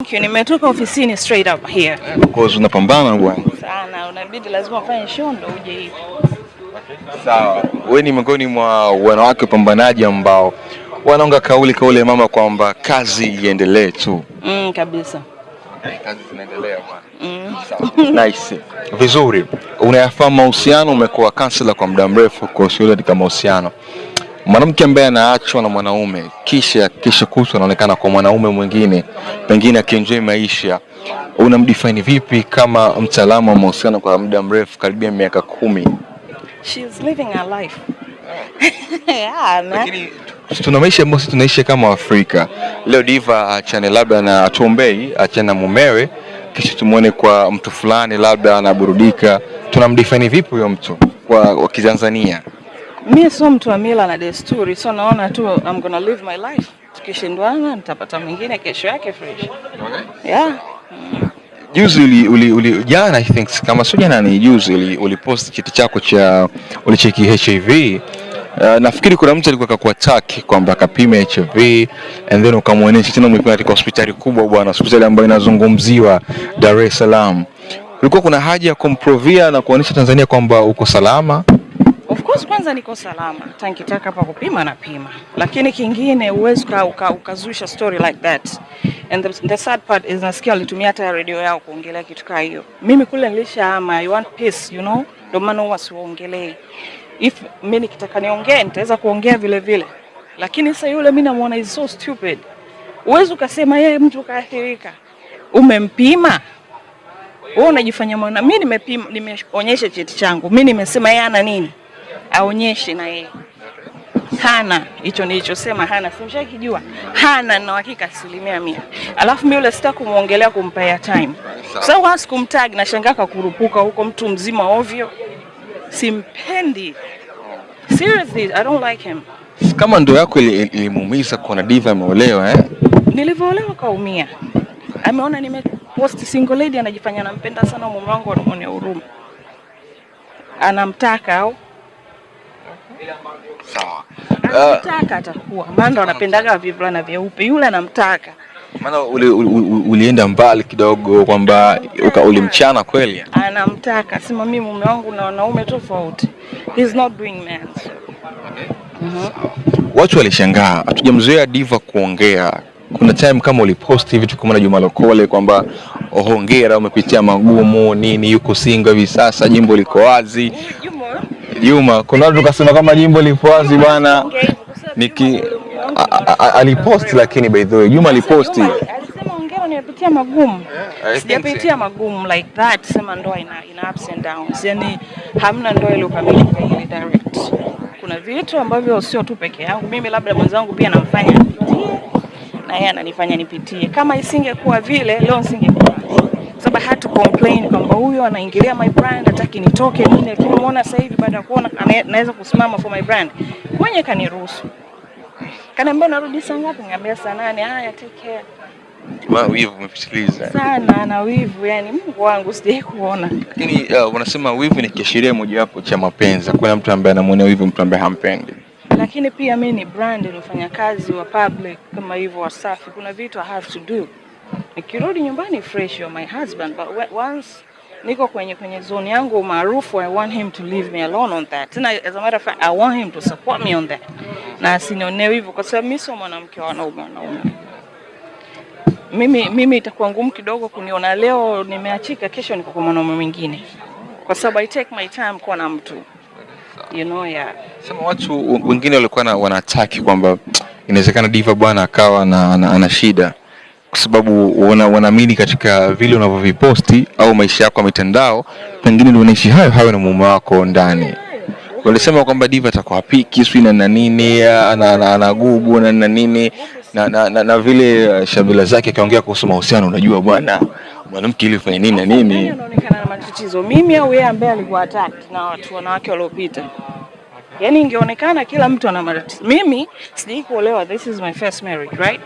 Thank you. Nimetoka ofisini straight up here. Of course unapambana bwana. Sana, unabidi lazima ufanye show ndo uje hivi. Sawa. Wewe ni miongoni mwa wanawake wapambanaji ambao wanaonga kauli kauli ya mama kwamba kazi iendelee tu. Mm, kabisa. Kazi zinaendelea bwana. Mm. Sawa. Nice. Vizuri. Unayafahamu mahusiano, umekuwa kansela kwa muda mrefu kwa shughuli katika mahusiano. Mwanamke ambaye anaachwa na mwanaume kisha kisha kutwa anaonekana kwa mwanaume mwingine, pengine akienjoy maisha, unamdefine vipi kama mtaalamu wa mahusiano kwa muda mrefu, karibia miaka kumi? She's living her life. yeah. Lakini tuna maisha ambayo tunaishi kama Afrika. Leo Diva achane labda na atuombei, achane na mumewe, kisha tumuone kwa mtu fulani labda anaburudika. Tunamdefine vipi huyo mtu kwa wa Kitanzania? Mi sio mtu wa mila na desturi, so naona tu I'm gonna live my life. Tukishindwana nitapata mwingine kesho yake fresh. Okay. Yeah. Juzi uli, uli, uli, jana I think kama sio jana ni juzi uli, ulipost cheti chako cha ulicheki HIV. Uh, nafikiri kuna mtu alikuwa akakuattack kwamba akapime HIV and then ukamwonyesha tena umepima katika hospitali kubwa bwana, hospitali ambayo inazungumziwa Dar es Salaam. Kulikuwa kuna haja ya kumprovia na kuonyesha Tanzania kwamba uko salama. Of kwanza niko salama. Hata nikitaka hapa kupima na pima. Lakini kingine uwezi ukazusha uka, story like that. And the, the sad part is nasikia walitumia hata radio yao kuongelea kitu kama hiyo. Mimi kule nilishahama, I want peace, you know? Ndio maana huwa siwaongelei. If mimi nikitaka niongee nitaweza kuongea vile vile. Lakini sasa yule mimi namuona is so stupid. Uwezi ukasema yeye mtu kaathirika. Umempima? Wewe unajifanya mwana. Mimi nimepima, nimeonyesha cheti changu. Mimi nimesema yeye ana nini? Aonyeshe na yeye. Hana hicho nilichosema, hana simshakijua, hana na uhakika asilimia mia. Alafu mimi yule sitaki kumuongelea kumpa time, kwa sababu hasa kumtag na shangaa kakurupuka huko, mtu mzima ovyo, simpendi. Seriously, I don't like him. Kama ndo yako ili- ilimuumiza kuona Diva ameolewa eh? Nilivyoolewa kaumia, ameona nimepost single lady, anajifanya anampenda sana mume wangu, anamwonea huruma, anamtaka au Sawa. anamtaka atakuwa, maana ndo anapendaga vivulana vyeupe, yule anamtaka Maana uli, uli, uli, ulienda mbali kidogo kwamba ulimchana kweli. anamtaka sema mimi mume wangu na wanaume tofauti. He's not doing man. Watu walishangaa, hatujamzoea Diva kuongea. Kuna time kama uliposti vitu kama na Juma Lokole kwamba ongera hongera, umepitia magumu nini, yuko single hivi sasa, jimbo liko wazi. Juma, kuna watu kasema kama jimbo lipo wazi bwana, niki alipost, lakini by the way Juma aliposti nimepitia magumu. Sijapitia magumu like that. Sema ndoa ina, ina ups and downs. yani hamna ndoa iliyokamilika ile direct. Kuna vitu ambavyo sio tu peke yangu. Mimi labda mwenzangu pia namfanya nipitie na yeye ananifanya nipitie. Kama isingekuwa vile leo nisingekuwa. Sababu hatu complain kwamba huyo anaingilia my brand, hataki nitoke nini, lakini umeona sasa hivi baada ya kuona anaweza kusimama for my brand. Mwenye kaniruhusu. Kaniambia narudi saa ngapi? Niambia saa nane. Haya, take care. Ma, wivu umepitiliza. Sana na wivu, yani Mungu wangu sijai kuona. Lakini uh, wanasema wivu ni kiashiria mojawapo cha mapenzi. Kuna mtu ambaye anamwonea wivu mtu ambaye hampendi. Lakini pia mi ni brand ni kazi wa public kama hivyo Wasafi, kuna vitu I have to do. Nikirudi nyumbani fresh, you're my husband but once niko kwenye kwenye zone yangu maarufu, I want him to leave me alone on that. Tena as a matter of fact, I want him to support me on that, na asinionee hivyo, kwa sababu mimi sio mwanamke wa wanaume wanaume. Mimi mimi itakuwa ngumu kidogo kuniona leo nimeachika, kesho niko kwa mwanaume mwingine, kwa sababu I take my time kuwa na mtu you know, yeah. Sema watu wengine walikuwa na wanataki kwamba inawezekana Diva bwana akawa na, na, ana shida kwa sababu wanaamini katika vile unavyoviposti au maisha yako ya mitandao, pengine ndio unaishi hayo hayo na mume wako ndani. Walisema kwamba Diva atakuwa sijui na nini, ana- ana- anagubu na nini na, na, na, na vile uh, shabila zake akiongea kuhusu mahusiano, unajua bwana mwanamke ili ufanye nini na nini. anaonekana na matatizo, mimi au yeye ambaye alikuwa attacked na watu wanawake waliopita? yani, ingeonekana kila mtu ana matatizo. Mimi sijai kuolewa, this is my first marriage, right?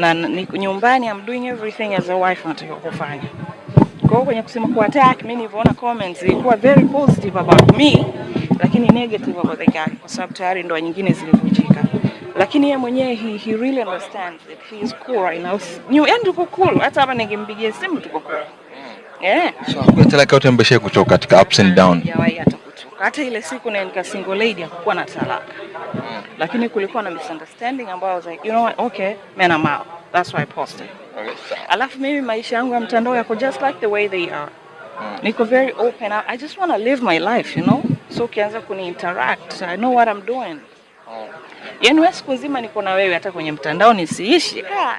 Na niko nyumbani I'm doing everything as a wife natakiwa kufanya. Kwa hiyo kwenye kusema ku attack, mimi nilivyoona comments ilikuwa very positive about me, lakini negative about the guy kwa sababu tayari ndoa nyingine zilivunjika. lakini yeye mwenyewe he, he really understands it. He is cool right now. New end tuko cool. Hata hapa ningempigia simu tuko cool. Yeah. So kwa talaka yote mbeshe kutoka katika ups and down. Yeah, yeah, kutoka. Hata ile siku na nika single lady hakukuwa na talaka. Lakini kulikuwa na misunderstanding ambayo was like, you know what? Okay, man I'm out. That's why I posted. Okay. Alafu mimi maisha yangu ya mtandao yako just like the way they are. mm. Niko very open. I, I just want to live my life, you know? So ukianza kuni interact, I know what I'm doing. Yaani wewe siku nzima niko na wewe hata kwenye mtandao nisiishi. Ah,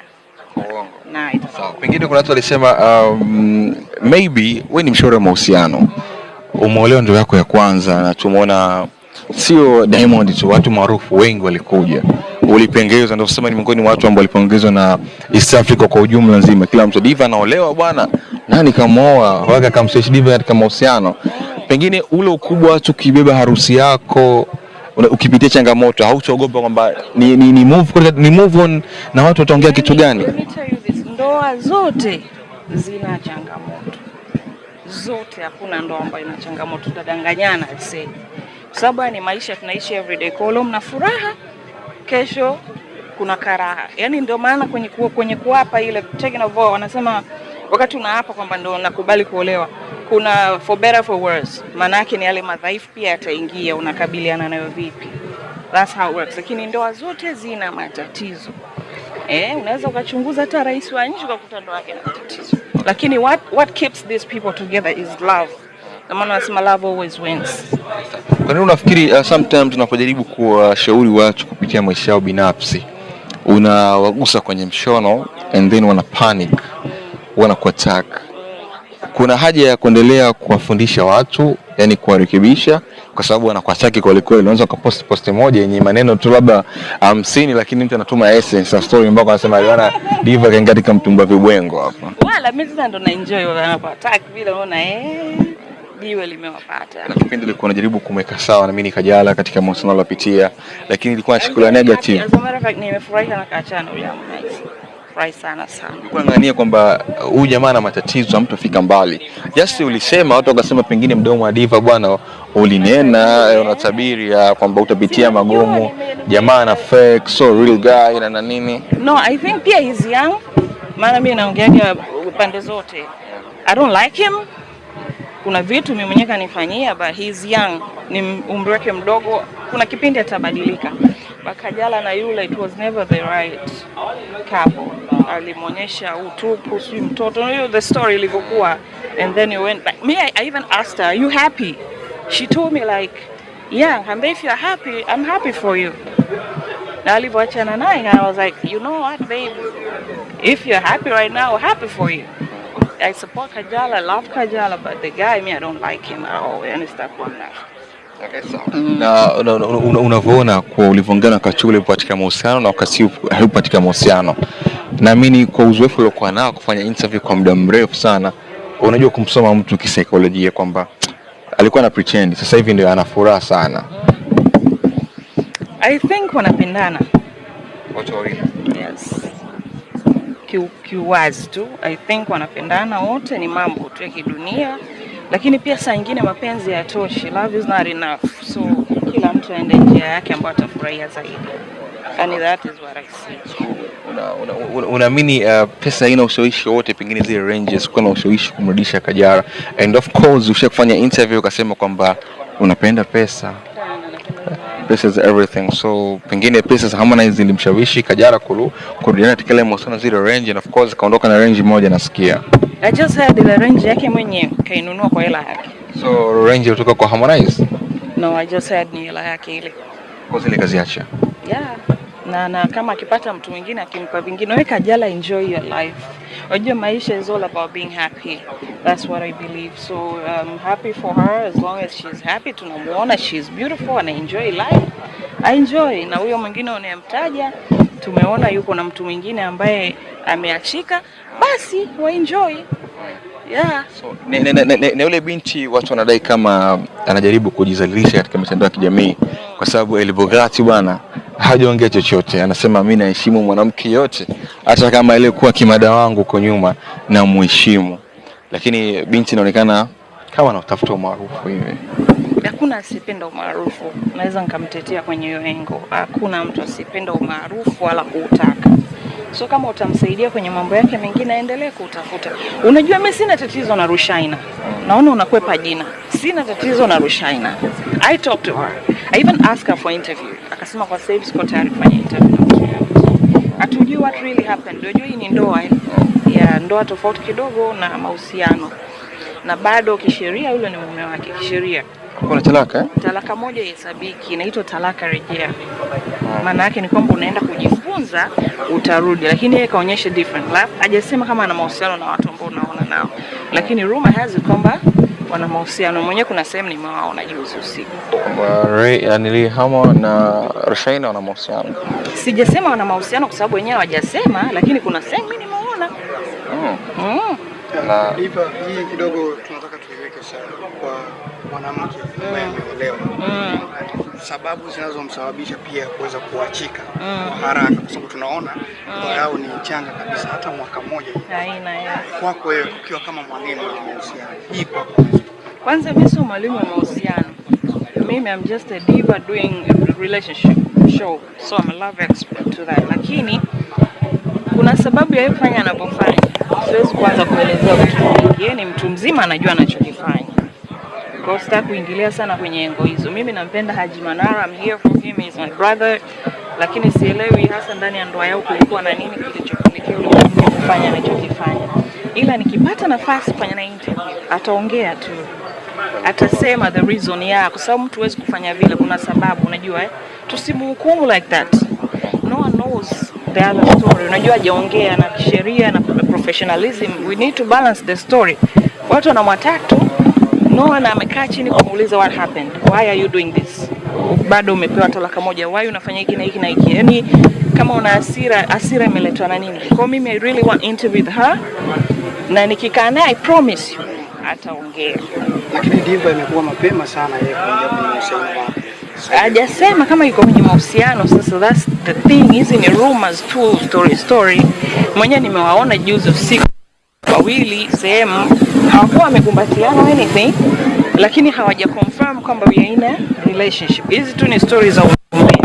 Sawa. Pengine kuna watu walisema um, maybe we ni mshauri wa mahusiano, umeolewa ndio yako ya kwanza, na tumeona sio Diamond tu, watu maarufu wengi walikuja, ulipongezwa, ndio sema ni miongoni mwa watu ambao walipongezwa na East Africa kwa ujumla nzima. Kila mtu Diva anaolewa bwana, nani kamuoa, waka kamsesh Diva katika mahusiano. Pengine ule ukubwa watu ukibeba harusi yako ukipitia changamoto hautaogopa kwamba ni, ni, ni, move, ni move on na watu wataongea kitu gani? Ndoa zote zina changamoto zote, hakuna ndoa ambayo ina changamoto. Tutadanganyana aisee, kwa sababu ni maisha tunaishi everyday. Kwa leo mna furaha, kesho kuna karaha. Yani ndio maana kwenye ku, kwenye kuapa ile taking of vow wanasema wakati unaapa kwamba ndo nakubali kuolewa, kuna for better for worse, maana yake ni yale madhaifu pia yataingia, unakabiliana nayo vipi? That's how it works. Lakini ndoa zote zina matatizo. Eh, unaweza ukachunguza hata rais wa nchi ukakuta ndoa yake na matatizo. Lakini what what keeps these people together is love. na maana wanasema love always wins. Kwa nini unafikiri uh, sometimes tunapojaribu kuwashauri watu kupitia maisha yao binafsi unawagusa kwenye mshono and then wana panic, wana kuattack? Kuna haja ya kuendelea kuwafundisha watu, yani kuwarekebisha, kwa sababu wanakuataki kweli kweli. Unaweza ukapost post moja yenye maneno tu labda hamsini, lakini mtu anatuma essence ya story ambako anasema aliona Diva kaingia katika mtumba vibwengo hapa. Wala mimi sasa ndo na enjoy wanapoattack vile unaona eh jiwe limewapata. na kipindi nilikuwa najaribu kumweka sawa na mimi nikajala katika mahusiano aliyopitia, lakini ilikuwa nashikilia negative. Nimefurahi sana kaachana yule Harmonize. Sana sana. Nilikuwa ngania kwamba uh, huyu jamaa ana matatizo, hamtafika mbali. Just ulisema watu wakasema pengine mdomo wa Diva bwana ulinena, eh, unatabiri ya kwamba utapitia magumu, jamaa ana fake, so real guy na na nini. No, I think pia he's young. Maana mimi naongeaga pande zote. I don't like him. Kuna vitu mimi mwenyewe kanifanyia but he's young. Ni umri wake mdogo. Kuna kipindi atabadilika. Bakajala na yule it was never the right couple. Alimwonyesha utupu, si mtoto. You know the story ilivyokuwa and then you went back. Me I, I even asked her, "Are you happy?" She told me like, "Yeah, and if you're happy, I'm happy for you." na alivyoachana naye I was like, you know what babe, if you're happy right now, happy for you. I support Kajala, I love Kajala, but the guy, me, I don't like him at all. Yani sitakuwa naye. Na una- una- una- unavyoona kwa ulivyoongana wakati ule katika mahusiano na wakati huu katika mahusiano, naamini kwa uzoefu uliokuwa nao kufanya interview kwa muda mrefu sana, unajua kumsoma mtu kisaikolojia kwamba alikuwa na pretend, sasa hivi ndio ana furaha sana. I think wanapendana. wote wawili Yes. Kiuwazi tu. I think wanapendana wote, ni mambo tu ya kidunia, lakini pia saa nyingine mapenzi hayatoshi. Love is not enough. So kila mtu aende njia yake ambayo atafurahia zaidi. And that is what I see. Una- una- una- uh, pesa haina ushawishi wote, pengine zile ranges kuwa na ushawishi kumrudisha Kajala, and of course usha kufanya interview ukasema kwamba unapenda pesa pesa is everything, so pengine pesa za Harmonize zilimshawishi Kajala kurudiana katika ile mahusiano zile range, and of course kaondoka na range moja nasikia, I just had ile range yake mwenyewe kainunua kwa hela yake. so range kutoka kwa Harmonize No, I just had ni hela yake ile. kwa zile kaziacha. Yeah. Na, na kama akipata mtu mwingine akimpa vingine, weka jala, enjoy your life. Unajua maisha is all about being happy. That's what I believe. So I'm happy for her as long as she's happy. Tunamuona she's beautiful and enjoy life. I enjoy. Na huyo mwingine unayemtaja tumeona yuko na mtu mwingine ambaye ameachika, basi wa enjoy. Yeah. So, na, ne, ne, ne, ne, yule binti watu wanadai kama anajaribu kujizalilisha katika mitandao ya kijamii kwa sababu Elbogati bwana hajaongea chochote, anasema mi naheshimu mwanamke yote, hata kama aliyekuwa kimada wangu huko nyuma na muheshimu, lakini binti inaonekana kama anatafuta umaarufu hivi. Hakuna asiyependa umaarufu, naweza nikamtetea kwenye hiyo engo. Hakuna mtu asiyependa umaarufu wala kuutaka. So kama utamsaidia kwenye mambo yake mengine, aendelee kutafuta. Unajua, mimi sina tatizo na Rushaina, naona unakwepa jina. Sina tatizo na Rushaina. I talked to her, I even asked her for interview, akasema kwa sasa hivi siko tayari kufanya interview. Hatujui what really happened. Unajua hii ni ndoa eh? ya ndoa tofauti kidogo na mahusiano, na bado kisheria yule ni mume wake kisheria Kuna talaka eh? talaka moja ihesabiki, inaitwa talaka rejea. Maana yake ni kwamba unaenda kujifunza utarudi, lakini yeye kaonyesha different. life. hajasema kama ana mahusiano na watu ambao unaona nao, lakini rumor has it kwamba wana mahusiano. Mwenyewe kuna sehemu nimewaona juzi usiku. Kwamba Ray- yani Rehama na Rushaina wana mahusiano. Sijasema wana mahusiano kwa sababu wenyewe hawajasema, lakini kuna sehemu mimi nimeona Mm. mm. Na hii kidogo tunataka tuiweke sawa kwa mwanamke ambaye ameolewa, Mm. sababu zinazomsababisha pia kuweza kuachika kwa haraka, kwa sababu tunaona ndoa yao ni changa kabisa, hata mwaka mmoja Kwako wewe ukiwa kama mwalimu wa mahusiano, hii kwa Kwanza mimi sio mwalimu wa mahusiano. Mimi I'm just a diva doing a relationship show. So I'm a love expert to that. Lakini kuna sababu ya yeye kufanya anapofanya. Siwezi kuanza kuelezea vitu vingi. Yeye ni mtu mzima anajua anachokifanya. Kwa sitaki kuingilia sana kwenye engo hizo. Mimi nampenda Haji Manara, I'm here for him, he's my brother. Lakini sielewi hasa ndani ya ndoa yao kulikuwa na nini kilichopelekea kufanya anachokifanya. Ila nikipata nafasi kufanya na interview, ataongea tu atasema the reason ya kwa sababu mtu huwezi kufanya vile, kuna sababu unajua eh? Tusimhukumu like that. No one knows the other story. Unajua hajaongea na kisheria na professionalism, we need to balance the story. Watu wanamwatatu no na amekaa chini kumuuliza what happened, why are you doing this, bado umepewa talaka moja, why unafanya hiki na hiki na hiki, yani kama una hasira, hasira imeletwa na nini? Kwa mimi I really want interview with her, na nikikaa naye I promise you ataongea. lakini Diva imekuwa mapema sana yeye kuingia kwenye mahusiano wake. hajasema kama yuko kwenye mahusiano. Sasa that's the thing, hizi ni rumors tu, story story. Mwenyewe nimewaona juzi usiku wawili sehemu, hawakuwa wamekumbatiana anything, lakini hawaja confirm kwamba we are in a relationship. Hizi tu ni stories za umbea,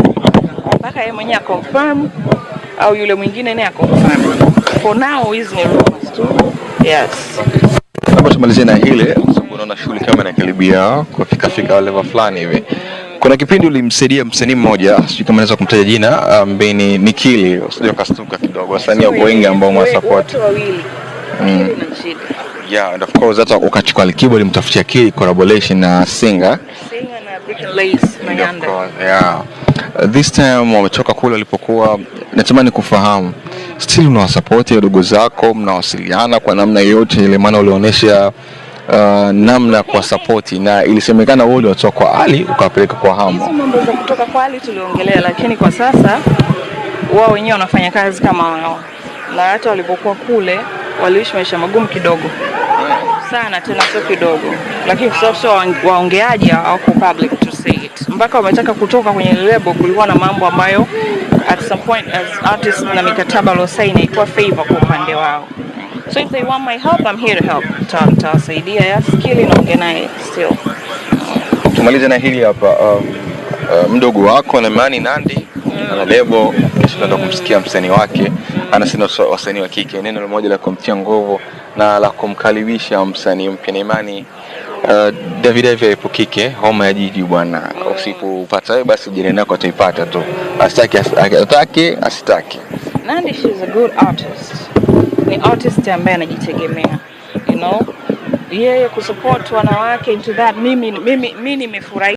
mpaka yeye mwenyewe confirm au yule mwingine naye confirm. For now hizi ni rumors tu. Yes. labda tumalizie na hile sababu unaona shughuli kama inakaribia kufika fika level fulani hivi. Kuna kipindi ulimsaidia msanii mmoja, sijui kama naweza kumtaja jina, ambaye ni Nikili, usije ukastuka kidogo. Wasanii wako wengi ambao mwasupport. Wote wawili. Shida. Yeah, and of course hata ukachukua Alikiba ulimtafutia Kili collaboration na na Brick Lace yeah. This time wametoka kule walipokuwa, natamani kufahamu. Still unawasapoti wadogo zako, mnawasiliana kwa namna yoyote ile, maana ulionyesha uh, namna kwa kuwasapoti na ilisemekana wewe uliwatoa kwa Ali ukawapeleka kwa Hizo mambo za kutoka kwa Ali tuliongelea, lakini kwa sasa wao wenyewe wanafanya kazi kama wao, na hata walipokuwa kule waliishi maisha magumu kidogo. Sana, tena sio kidogo, lakini kwa sababu sio waongeaji hawako public to say it, mpaka wametaka kutoka kwenye lebo. Kulikuwa na mambo ambayo at some point as artist na mikataba waliosaini ilikuwa favor kwa upande wao, so if they want my help I'm here to help. Nita- Nitawasaidia ya skili naongea naye still. Tumalize na hili hapa um, uh, mdogo wako na Imani Nandi ana lebo, kesho tunaenda kumsikia msanii wake, anasema wasanii wa kike, neno moja la kumtia nguvu na la kumkaribisha msanii mpya na Imani Uh, David Ivy kike homa ya jiji bwana. Usipopata wewe basi jirani yako ataipata tu, asitaki asitaki asitaki. Nandi is a good artist. Ni artist ambaye anajitegemea. You know? Yeye kusupport wanawake into that mimi mimi mimi nimefurahi